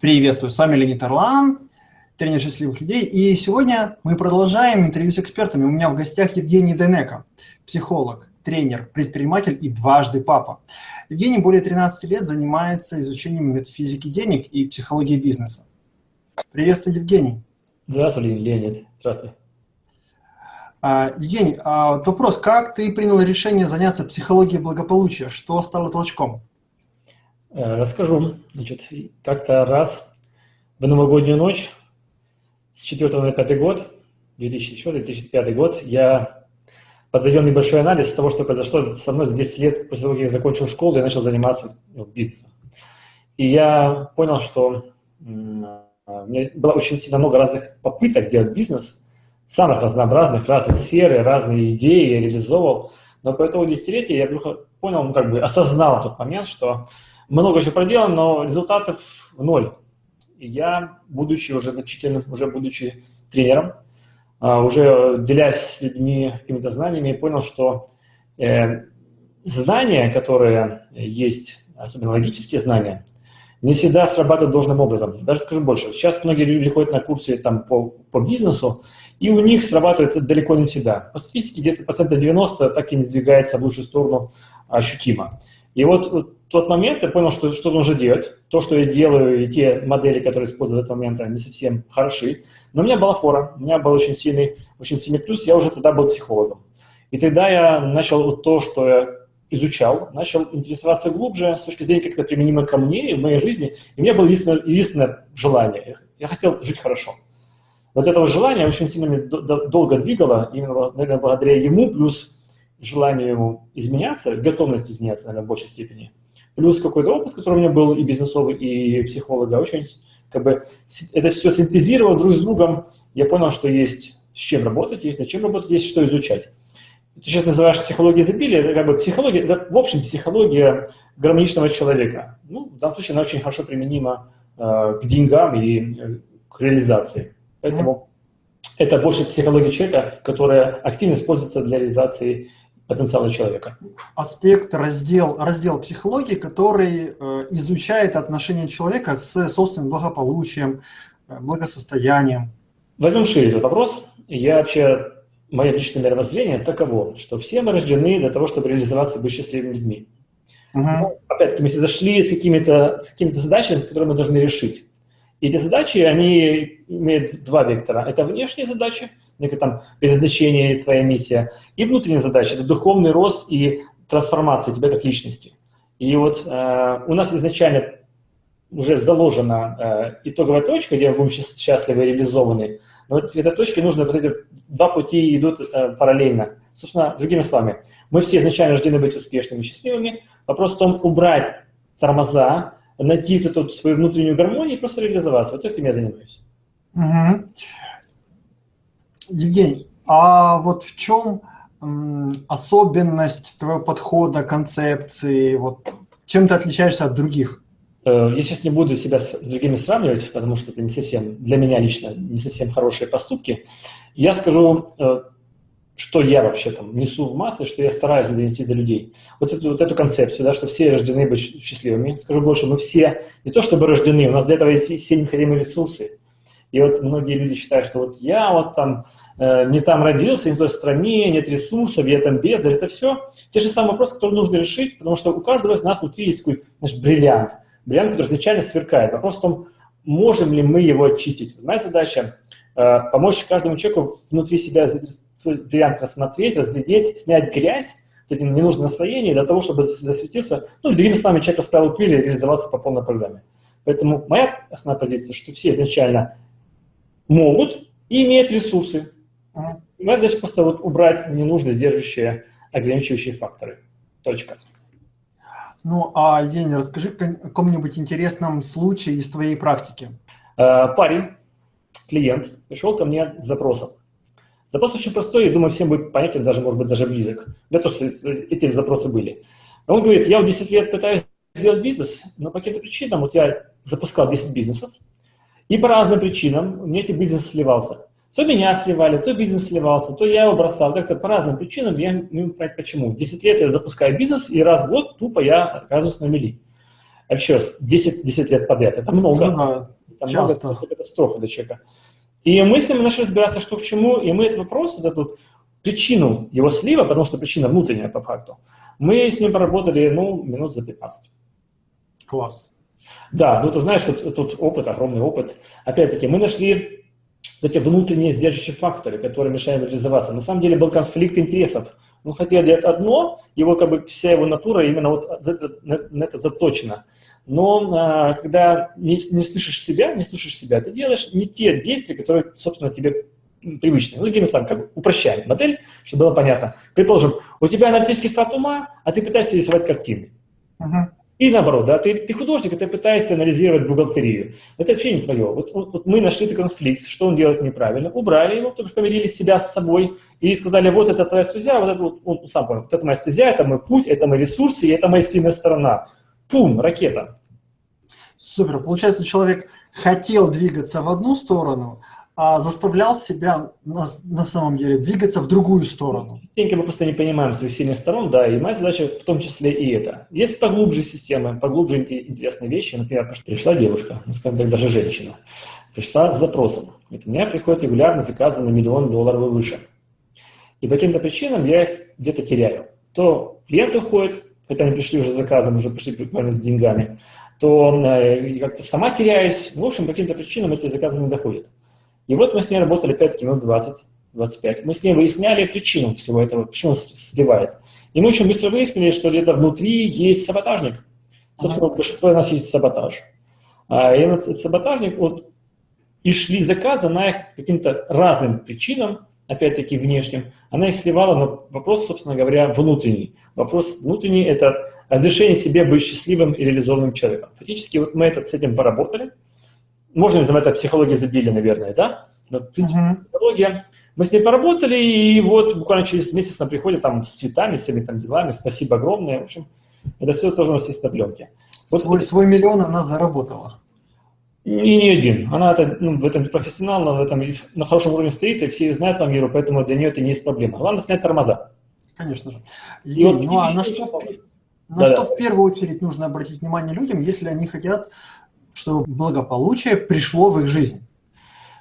Приветствую, с вами Леонид Орлан, тренер счастливых людей. И сегодня мы продолжаем интервью с экспертами. У меня в гостях Евгений Денека, психолог, тренер, предприниматель и дважды папа. Евгений более 13 лет занимается изучением метафизики денег и психологии бизнеса. Приветствую, Евгений. Здравствуй, Леонид. Здравствуй. А, Евгений, а вопрос, как ты принял решение заняться психологией благополучия? Что стало толчком? Э, расскажу. Значит, как-то раз в новогоднюю ночь с 4 на 5 год, 2004-2005 год, я подводил небольшой анализ того, что произошло со мной за 10 лет после того, как я закончил школу и начал заниматься ну, бизнесом. И я понял, что у меня было очень сильно много разных попыток делать бизнес, самых разнообразных, разных сфер, разные идеи я реализовывал. Но по итогу десятилетия я вдруг понял, ну, как бы осознал тот момент, что много еще проделано, но результатов ноль. И я, будучи уже значительным, уже будучи тренером, а, уже делясь с людьми какими-то знаниями, понял, что э, знания, которые есть, особенно логические знания, не всегда срабатывают должным образом. Даже скажу больше. Сейчас многие люди ходят на курсы там, по, по бизнесу, и у них срабатывает далеко не всегда. По статистике где-то процентов 90 так и не двигается в лучшую сторону ощутимо. И вот, вот тот момент я понял, что что нужно делать. То, что я делаю, и те модели, которые использую в этот момент, они совсем хороши. Но у меня была фора, у меня был очень сильный, очень сильный плюс, я уже тогда был психологом. И тогда я начал вот то, что я изучал, начал интересоваться глубже с точки зрения, как это применимо ко мне и в моей жизни. И у меня было единственное, единственное желание. Я хотел жить хорошо. Вот этого желания очень сильно меня долго двигало, именно, наверное, благодаря ему, плюс желанию ему изменяться, готовность изменяться, наверное, в большей степени – плюс какой-то опыт, который у меня был и бизнесовый, и психолога, очень как бы это все синтезировал друг с другом, я понял, что есть с чем работать, есть над чем работать, есть что изучать. Ты сейчас называешь психологией изобилия, это как бы психология, в общем, психология гармоничного человека. Ну, в данном случае она очень хорошо применима э, к деньгам и э, к реализации. Поэтому mm-hmm. это больше психология человека, которая активно используется для реализации потенциала человека. Аспект, раздел, раздел психологии, который э, изучает отношения человека с собственным благополучием, э, благосостоянием. Возьмем шире этот вопрос. Я вообще, мое личное мировоззрение таково, что все мы рождены для того, чтобы реализоваться и быть счастливыми людьми. Угу. Опять-таки, мы зашли с какими-то какими задачами, с которыми мы должны решить. И эти задачи, они имеют два вектора. Это внешние задачи, некое там предназначение, твоя миссия, и внутренние задачи, это духовный рост и трансформация тебя как личности. И вот э, у нас изначально уже заложена э, итоговая точка, где мы будем счастливы и реализованы. Но вот этой точке нужно, вот эти два пути идут э, параллельно. Собственно, другими словами, мы все изначально рождены быть успешными счастливыми. Вопрос в том, убрать тормоза, найти вот эту свою внутреннюю гармонию и просто реализоваться. Вот этим я занимаюсь. Угу. Евгений, а вот в чем особенность твоего подхода, концепции? Вот чем ты отличаешься от других? Э, я сейчас не буду себя с другими сравнивать, потому что это не совсем, для меня лично, не совсем хорошие поступки. Я скажу, э, что я вообще там несу в массы, что я стараюсь донести до людей. Вот эту, вот эту концепцию, да, что все рождены быть счастливыми. Скажу больше, мы все не то чтобы рождены, у нас для этого есть все необходимые ресурсы. И вот многие люди считают, что вот я вот там э, не там родился, не в той стране, нет ресурсов, я там бездарь. Это все те же самые вопросы, которые нужно решить, потому что у каждого из нас внутри есть такой наш бриллиант. Бриллиант, который изначально сверкает. Вопрос в том, можем ли мы его очистить. Моя задача э, помочь каждому человеку внутри себя свой бриллиант рассмотреть, разглядеть, снять грязь, эти ненужные для того, чтобы засветился, ну, другими словами, человек расправил крылья и реализовался по полной программе. Поэтому моя основная позиция, что все изначально могут и имеют ресурсы. Ага. Моя задача просто вот убрать ненужные, сдерживающие, ограничивающие факторы. Точка. Ну, а, Евгений, расскажи о каком-нибудь интересном случае из твоей практики. Э, парень, клиент, пришел ко мне с запросом. Запрос очень простой, и думаю, всем будет понятен, даже, может быть, даже близок. У меня тоже эти запросы были. Он говорит, я в 10 лет пытаюсь сделать бизнес, но по каким-то причинам, вот я запускал 10 бизнесов, и по разным причинам у меня этот бизнес сливался. То меня сливали, то бизнес сливался, то я его бросал. Как-то по разным причинам я не понять, почему. 10 лет я запускаю бизнес, и раз в год тупо я оказываюсь на мели. Раз, 10, 10 лет подряд. Это много. Ну, да, это часто. много, это катастрофа для человека. И мы с ним начали разбираться, что к чему, и мы этот вопрос, вот эту причину его слива, потому что причина внутренняя по факту, мы с ним поработали, ну, минут за 15. Класс. Да, ну ты знаешь, тут, тут опыт, огромный опыт. Опять-таки, мы нашли эти внутренние сдерживающие факторы, которые мешают реализоваться. На самом деле был конфликт интересов. Он хотел делать одно, его как бы вся его натура именно вот на, на это заточена. Но а, когда не, не слышишь себя, не слушаешь себя, ты делаешь не те действия, которые, собственно, тебе привычные. Ну, другими словами, как бы упрощаем модель, чтобы было понятно. Предположим, у тебя аналитический склад ума, а ты пытаешься рисовать картины. Uh-huh. И наоборот, да, ты, ты художник, и ты пытаешься анализировать бухгалтерию. Это вообще не твое. Вот, вот, мы нашли этот конфликт, что он делает неправильно, убрали его, потому что помирили себя с собой и сказали, вот это твоя стезя, вот это вот, он сам понял, вот это моя стезя, это мой путь, это мои ресурсы, и это моя сильная сторона. Пум, ракета. Супер. Получается, человек хотел двигаться в одну сторону, заставлял себя на, на самом деле двигаться в другую сторону. Частенько мы просто не понимаем своих сильных сторон, да, и моя задача в том числе и это. Есть поглубже системы, поглубже интересные вещи. Например, пришла девушка, ну, скажем так, даже женщина, пришла с запросом. Это у меня приходят регулярно заказы на миллион долларов и выше. И по каким-то причинам я их где-то теряю. То клиент уходит, это они пришли уже с заказом, уже пришли буквально с деньгами, то э, как-то сама теряюсь. В общем, по каким-то причинам эти заказы не доходят. И вот мы с ней работали 5 минут 20, 25. Мы с ней выясняли причину всего этого, почему он сливается. И мы очень быстро выяснили, что где-то внутри есть саботажник. Собственно, ага. большинство у нас есть саботаж. А, и этот саботажник, вот, и шли заказы на их каким-то разным причинам, опять-таки внешним, она их сливала, но вопрос, собственно говоря, внутренний. Вопрос внутренний – это разрешение себе быть счастливым и реализованным человеком. Фактически вот мы это, с этим поработали – можно называть это психологией изобилия, наверное, да? Но, в принципе, uh-huh. психология. Мы с ней поработали, и вот буквально через месяц она приходит там с цветами, с всеми там делами. Спасибо огромное. В общем, это все тоже у нас есть на пленке. Вот, свой, свой миллион она заработала. И не один. Она это, ну, в этом профессионал, в этом на хорошем уровне стоит, и все ее знают по миру, поэтому для нее это не есть проблема. Главное снять тормоза. Конечно же. И, вот, ну а на что, на да, что да. в первую очередь нужно обратить внимание людям, если они хотят чтобы благополучие пришло в их жизнь?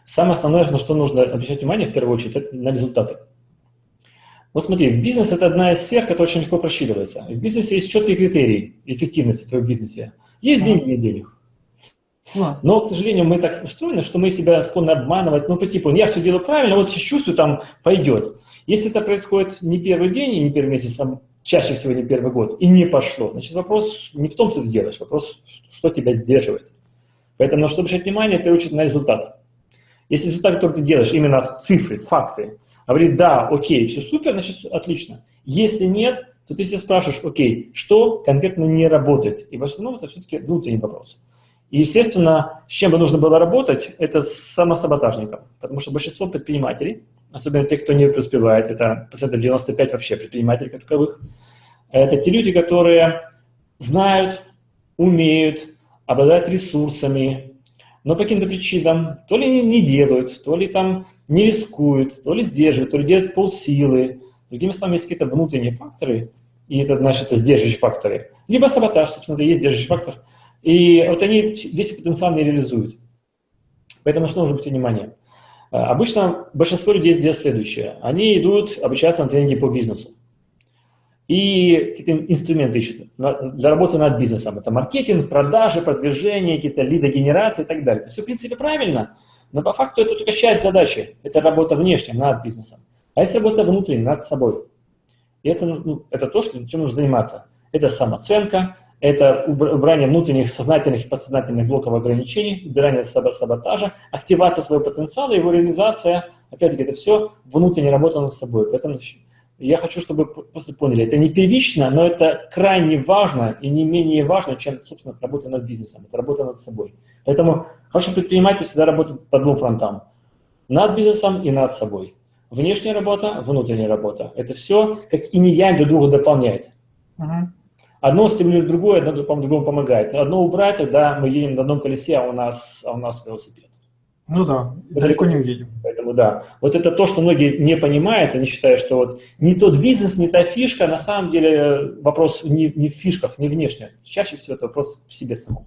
Самое основное, на что нужно обращать внимание в первую очередь, это на результаты. Вот смотри, в бизнес это одна из сфер, которая очень легко просчитывается. В бизнесе есть четкие критерии эффективности в твоем бизнесе. Есть деньги, нет денег. Но, к сожалению, мы так устроены, что мы себя склонны обманывать, ну, по типу, я все делаю правильно, вот сейчас чувствую, там пойдет. Если это происходит не первый день и не первый месяц, а чаще всего не первый год, и не пошло, значит, вопрос не в том, что ты делаешь, вопрос, что тебя сдерживает. Поэтому на что обращать внимание, в первую на результат. Если результат, который ты делаешь, именно цифры, факты, говорит, да, окей, все супер, значит, отлично. Если нет, то ты себя спрашиваешь, окей, что конкретно не работает? И в основном это все-таки внутренний вопрос. И, естественно, с чем бы нужно было работать, это с самосаботажником. Потому что большинство предпринимателей, особенно те, кто не преуспевает, это процентов 95 вообще предпринимателей как таковых, это те люди, которые знают, умеют, обладают ресурсами, но по каким-то причинам то ли не делают, то ли там не рискуют, то ли сдерживают, то ли делают полсилы. Другими словами, есть какие-то внутренние факторы, и это, значит, это сдерживающие факторы. Либо саботаж, собственно, это есть сдерживающий фактор. И вот они весь потенциал не реализуют. Поэтому что нужно быть внимание? А, обычно большинство людей делают следующее. Они идут обучаться на тренинге по бизнесу и какие-то инструменты ищут для работы над бизнесом. Это маркетинг, продажи, продвижение, какие-то лидогенерации и так далее. Все, в принципе, правильно, но по факту это только часть задачи. Это работа внешняя над бизнесом. А есть работа внутренняя, над собой. И это, ну, это то, что, чем нужно заниматься. Это самооценка, это убрание внутренних сознательных и подсознательных блоков ограничений, убирание саботажа, активация своего потенциала, его реализация. Опять-таки, это все внутренняя работа над собой. Поэтому я хочу, чтобы просто поняли, это не первично, но это крайне важно и не менее важно, чем, собственно, работа над бизнесом, это работа над собой. Поэтому хороший предприниматель всегда работает по двум фронтам. Над бизнесом и над собой. Внешняя работа, внутренняя работа. Это все как и не я друг друга дополняет. Одно стимулирует другое, одно другому помогает. Но одно убрать, тогда мы едем на одном колесе, а у нас, а у нас велосипед. Ну да, далеко не уедем. Поэтому да. Вот это то, что многие не понимают, они считают, что вот не тот бизнес, не та фишка, на самом деле вопрос не, не в фишках, не внешне. Чаще всего это вопрос в себе самом.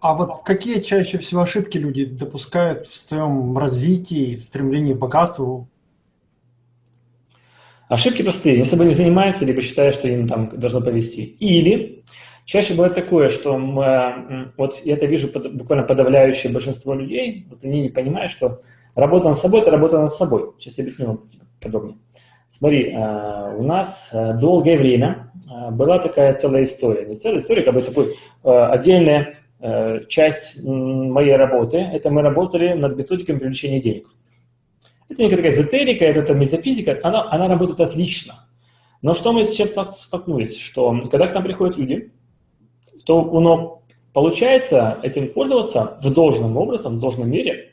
А вот какие чаще всего ошибки люди допускают в своем развитии, в стремлении к богатству? Ошибки простые. Если бы не занимаются, либо считают, что им там должно повести. Или Чаще бывает такое, что мы, вот я это вижу под, буквально подавляющее большинство людей, вот они не понимают, что работа над собой – это работа над собой. Сейчас я объясню вам подробнее. Смотри, а, у нас а, долгое время а, была такая целая история. Не целая история, как бы такой отдельная часть моей работы. Это мы работали над методикой привлечения денег. Это не такая эзотерика, это, это метафизика, она, она работает отлично. Но что мы сейчас столкнулись, что когда к нам приходят люди, то оно получается этим пользоваться в должном образом, в должном мере,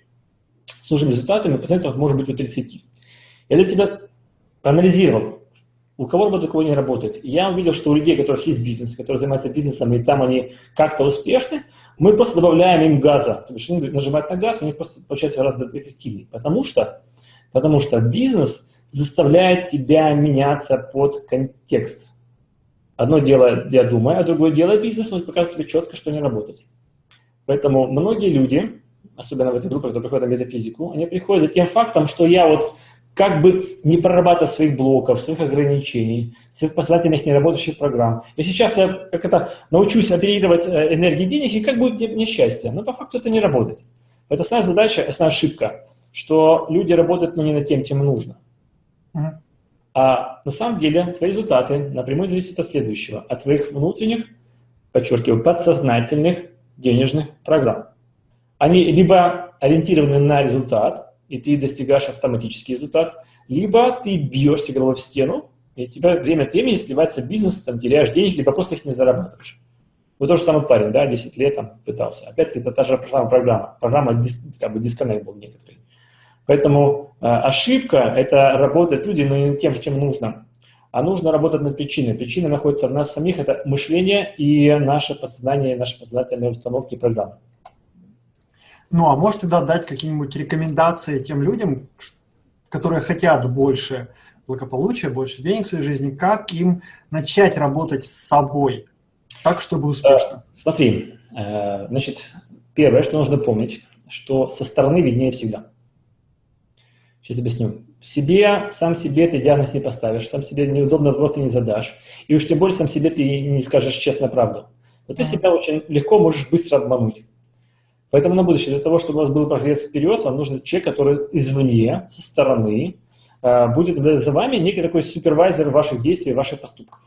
с нужными результатами процентов может быть у 30. Я для себя проанализировал, у кого работает, у кого не работает. я увидел, что у людей, у которых есть бизнес, которые занимаются бизнесом, и там они как-то успешны, мы просто добавляем им газа. То есть они нажимают на газ, у них просто получается гораздо эффективнее. Потому что, потому что бизнес заставляет тебя меняться под контекст. Одно дело я думаю, а другое дело бизнес, он показывает тебе четко, что не работать. Поэтому многие люди, особенно в этой группе, которые приходят на метафизику, они приходят за тем фактом, что я вот как бы не прорабатывая своих блоков, своих ограничений, своих последовательных неработающих программ. И сейчас я как это научусь оперировать э, энергией денег, и как будет мне счастье. Но по факту это не работает. Это основная задача, основная ошибка, что люди работают, но не над тем, чем нужно. Uh-huh. А на самом деле твои результаты напрямую зависят от следующего, от твоих внутренних, подчеркиваю, подсознательных денежных программ. Они либо ориентированы на результат, и ты достигаешь автоматический результат, либо ты бьешься головой в стену, и у тебя время от времени сливается бизнес, там, теряешь денег, либо просто их не зарабатываешь. Вот тот же самый парень, да, 10 лет там пытался. Опять-таки, это та же программа. Программа, как бы, дисконнект был некоторый. Поэтому э, ошибка – это работать люди, но не тем, чем нужно. А нужно работать над причиной. Причина находится в нас самих – это мышление и наше подсознание, наши подсознательные установки и программы. Ну, а можете тогда дать какие-нибудь рекомендации тем людям, которые хотят больше благополучия, больше денег в своей жизни, как им начать работать с собой, так, чтобы успешно? Э, смотри, э, значит, первое, что нужно помнить, что со стороны виднее всегда. Сейчас объясню. Себе, сам себе ты диагноз не поставишь, сам себе неудобно просто не задашь. И уж тем более сам себе ты не скажешь честно правду. Но ты себя очень легко можешь быстро обмануть. Поэтому на будущее, для того, чтобы у вас был прогресс вперед, вам нужен человек, который извне, со стороны, э, будет за вами некий такой супервайзер ваших действий, ваших поступков.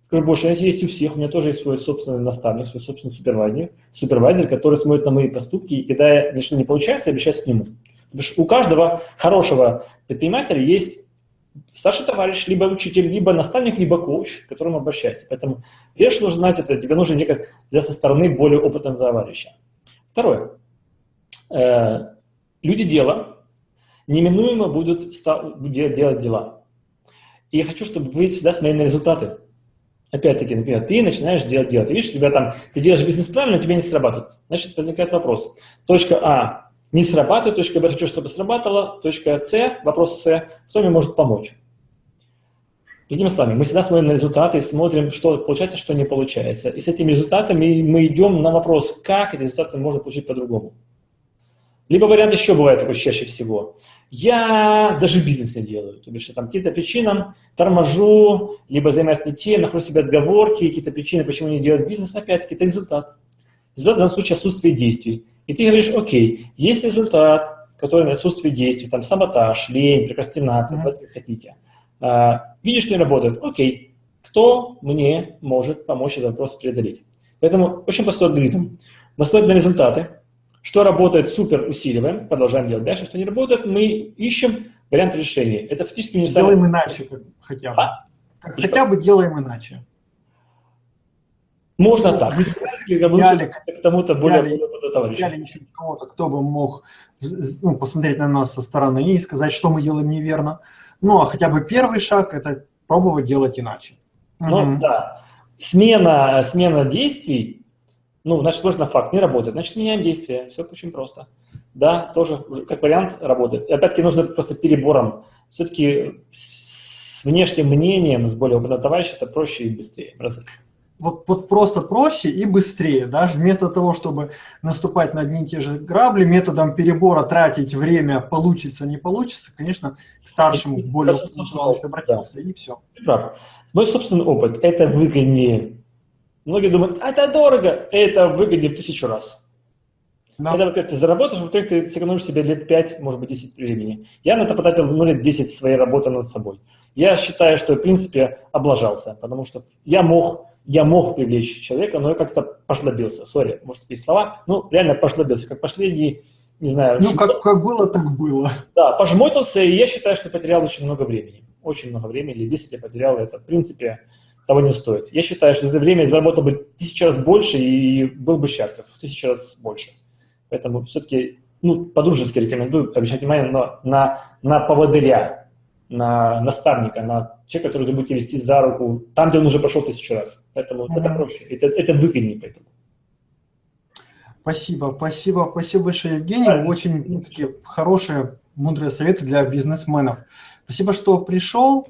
Скажу больше, если есть у всех, у меня тоже есть свой собственный наставник, свой собственный супервайзер, супервайзер, который смотрит на мои поступки, и когда ничто не получается, я обращаюсь к нему. Потому что у каждого хорошего предпринимателя есть старший товарищ, либо учитель, либо наставник, либо коуч, к которому обращается. Поэтому первое, что нужно знать, это тебе нужно некак для со стороны более опытного товарища. Второе. Э, люди дела неминуемо будут делать дела. И я хочу, чтобы вы всегда смотрели на результаты. Опять-таки, например, ты начинаешь делать дело. Ты видишь, у тебя там, ты делаешь бизнес правильно, но тебе не срабатывает. Значит, возникает вопрос. Точка А не срабатывает, точка Б хочу, чтобы срабатывала, точка С, вопрос С, кто мне может помочь. Другими словами, мы всегда смотрим на результаты и смотрим, что получается, что не получается. И с этими результатами мы идем на вопрос, как эти результаты можно получить по-другому. Либо вариант еще бывает такой чаще всего. Я даже бизнес не делаю. То есть там какие-то причинам торможу, либо занимаюсь не тем, нахожу себе отговорки, какие-то причины, почему не делать бизнес, опять-таки, это результат. Результат в данном случае отсутствие действий. И ты говоришь, окей, есть результат, который на отсутствие действий, там саботаж, лень, прокрастинация, называйте как хотите. А, видишь, не работает, окей, кто мне может помочь этот вопрос преодолеть? Поэтому очень простой алгоритм. Мы смотрим на результаты, что работает, супер усиливаем, продолжаем делать дальше, что не работает, мы ищем вариант решения. Это фактически не Делаем иначе хотя бы. А? Хотя бы делаем иначе. Можно ну, так. Взяли, к тому-то более, более товарища. Взяли еще кого-то, кто бы мог ну, посмотреть на нас со стороны и сказать, что мы делаем неверно. Ну, а хотя бы первый шаг – это пробовать делать иначе. Ну, угу. да. Смена, смена действий, ну, значит, сложно факт, не работает. Значит, меняем действия. Все очень просто. да, тоже как вариант работает. И опять-таки нужно просто перебором. Все-таки с внешним мнением, с более опытным товарищем это проще и быстрее в разы вот, вот просто проще и быстрее. Даже вместо того, чтобы наступать на одни и те же грабли, методом перебора тратить время, получится, не получится, конечно, к старшему, и, более опытному обратился, да. и все. Прав. Мой собственный опыт – это выгоднее. Многие думают, а это дорого, это выгоднее в тысячу раз. Да. Это, во-первых, ты заработаешь, во-вторых, ты сэкономишь себе лет 5, может быть, 10 времени. Я на это потратил, ну, лет 10 своей работы над собой. Я считаю, что, в принципе, облажался, потому что я мог я мог привлечь человека, но я как-то пошлобился. Сори, может, такие слова. Ну, реально пошлобился, как последний, не знаю... Ну, как, как было, так было. Да, пожмотился, и я считаю, что потерял очень много времени. Очень много времени, или 10 я потерял, это, в принципе, того не стоит. Я считаю, что за время заработал бы тысячу раз больше и был бы счастлив, в тысячу раз больше. Поэтому все-таки, ну, по-дружески рекомендую обращать внимание на, на, на поводыря, на наставника, на человека, который вы будете вести за руку, там, где он уже прошел тысячу раз. Поэтому mm-hmm. это проще, это, это выгоднее поэтому. Спасибо, спасибо, спасибо большое, Евгений. Да. Очень ну, такие хорошие, мудрые советы для бизнесменов. Спасибо, что пришел.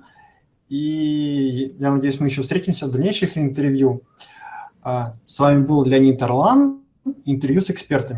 И я надеюсь, мы еще встретимся в дальнейших интервью. А, с вами был Леонид Орлан, интервью с экспертами.